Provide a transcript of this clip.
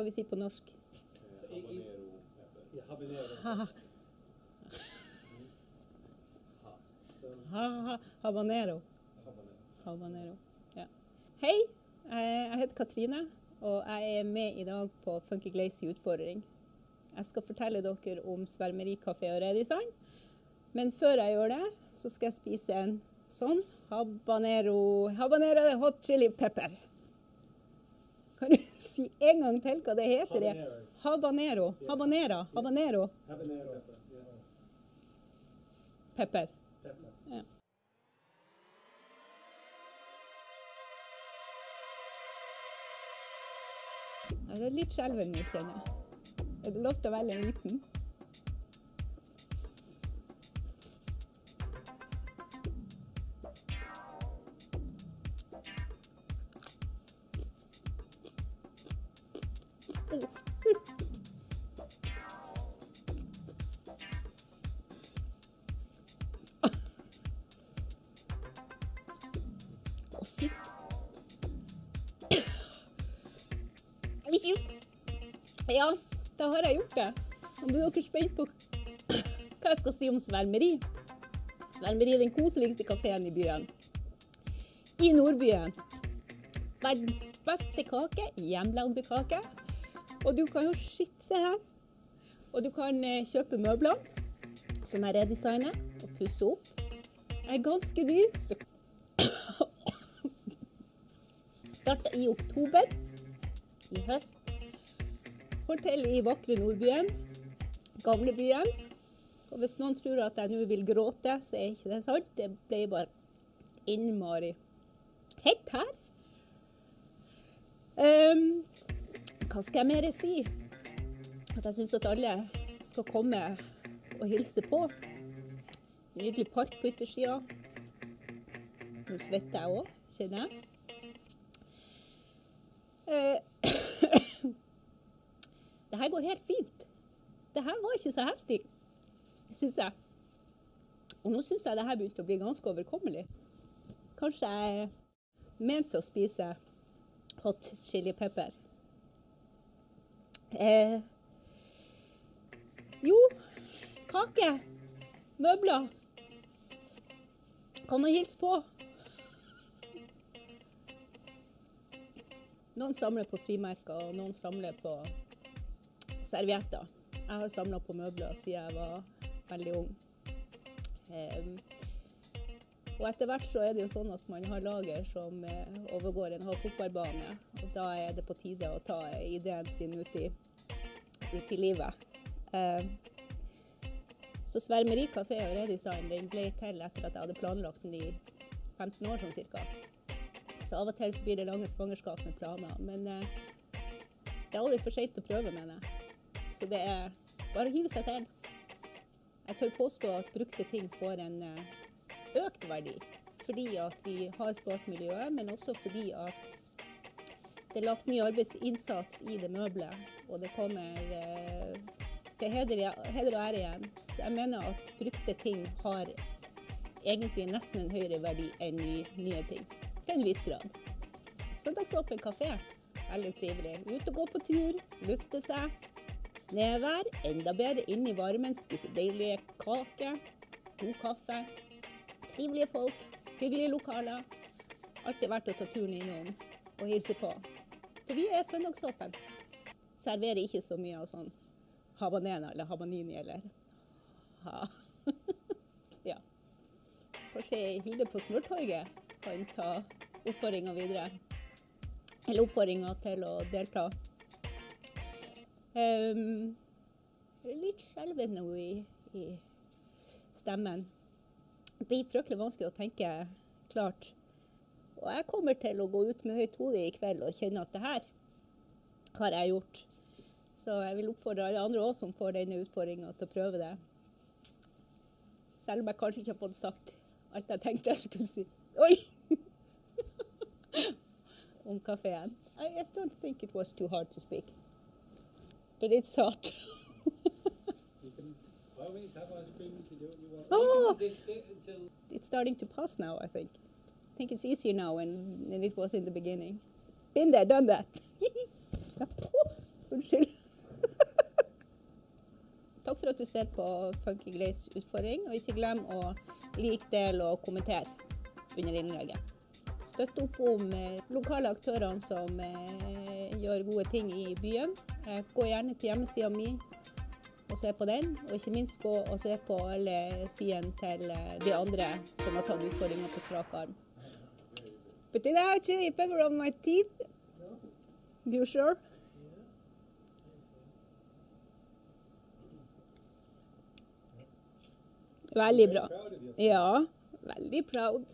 skal vi si på norsk? Habanero habanero. Ja. Hei, jeg heter Katrine, og jeg er med i dag på Funky Glazy utfordring. Jeg skal fortelle dere om svermerikafé og redesign. Men før jeg gjør det, så skal jeg spise en sånn habanero, habanero hot chili pepper. Kan du si en gang til hva det heter? habanero. Habanera. Habanero. Pepper. Ja. Det er litt skjelven nå, kjenner. Er det lov til å velge en liten? Ja, da har jeg gjort det. Nå blir dere spent på hva jeg skal si om Svermeri. Svermeri er den koseligste kafeen i byen. I Nordbyen. Verdens beste kake, hjemmelagde kake. Og du kan jo sitte se her. Og du kan eh, kjøpe møbler som jeg redesigner og pusser opp. Jeg er ganske ny, så Starta i oktober i høst. Holdt til i vakre Nordbyen, gamlebyen. Og hvis noen tror at jeg nå vil gråte, så er ikke det sant. Det ble bare innmari hett her. Ehm, hva skal jeg mer si? At jeg syns at alle skal komme og hilse på. Nydelig park på yttersida. Nå svetter jeg òg, kjenner jeg. Eh, det her går helt fint. Det her var ikke så heftig, syns jeg. Og nå syns jeg det her begynte å bli ganske overkommelig. Kanskje jeg er ment til å spise hot chili pepper. Eh, jo, kake. Møbler. Kom og hilse på? Noen samler på frimerker, og noen samler på servietter. Jeg har samla på møbler siden jeg var veldig ung. Em, og etter hvert så er det jo sånn at man har lager som eh, overgår en halv fotballbane. Og da er det på tide å ta ideen sin ut i, ut i livet. Så Svermeri kafé og redesign den ble til etter at jeg hadde planlagt den i 15 år sånn cirka. Så av og til så blir det lange svangerskap med planer. Men eh, det er aldri for seint å prøve, mener jeg. Så det er bare å hive seg til. Jeg tør påstå at brukte ting får en eh, økt verdi. Fordi at vi har spart miljøet, men også fordi at det er lagt mye arbeidsinnsats i det møbelet. Og det kommer eh, til heder, heder og ære igjen. Så jeg mener at brukte ting har egentlig nesten en høyere verdi enn ny, nye ting. Til en viss grad. Søndagsåpen kafé. Veldig trivelig. Ut og gå på tur, lufte seg. Snevær. Enda bedre inn i varmen, spise deilige kaker. God kaffe. Trivelige folk. Hyggelige lokaler. Alltid verdt å ta turen innom og hilse på. For vi er søndagsåpen. Serverer ikke så mye av sånn habanena eller habanini eller ha. ja. Kanskje Hilde på Smørtorget kan ta oppfordringa videre. Eller oppfordringa til å delta. Um, litt skjelven nå i, i stemmen. Det blir fryktelig vanskelig å tenke klart. Og jeg kommer til å gå ut med høyt hode i kveld og kjenne at det her har jeg gjort. Så jeg vil oppfordre alle andre også som får denne utfordringa til å prøve det. Selv om jeg kanskje ikke har fått sagt alt jeg tenkte jeg skulle si. Oi! Om kafeen. I, don't think it was too hard to speak. But it's hot. Oh! It's starting to pass now, I think. I think it's easier now than, than it was in the beginning. Been there, done that. Unnskyld. Takk for at du ser på Funky Glaze utfordring, og ikke glem å like, dele og kommentere under innlegget. Støtt opp om eh, lokale aktørene som eh, gjør gode ting i byen. Eh, gå gjerne til hjemmesida mi og se på den, og ikke minst gå og se på alle sidene til eh, de andre som har tatt utfordringa på strak arm. But did I actually pepper on my teeth? You sure? Veldig bra. Ja, veldig proud.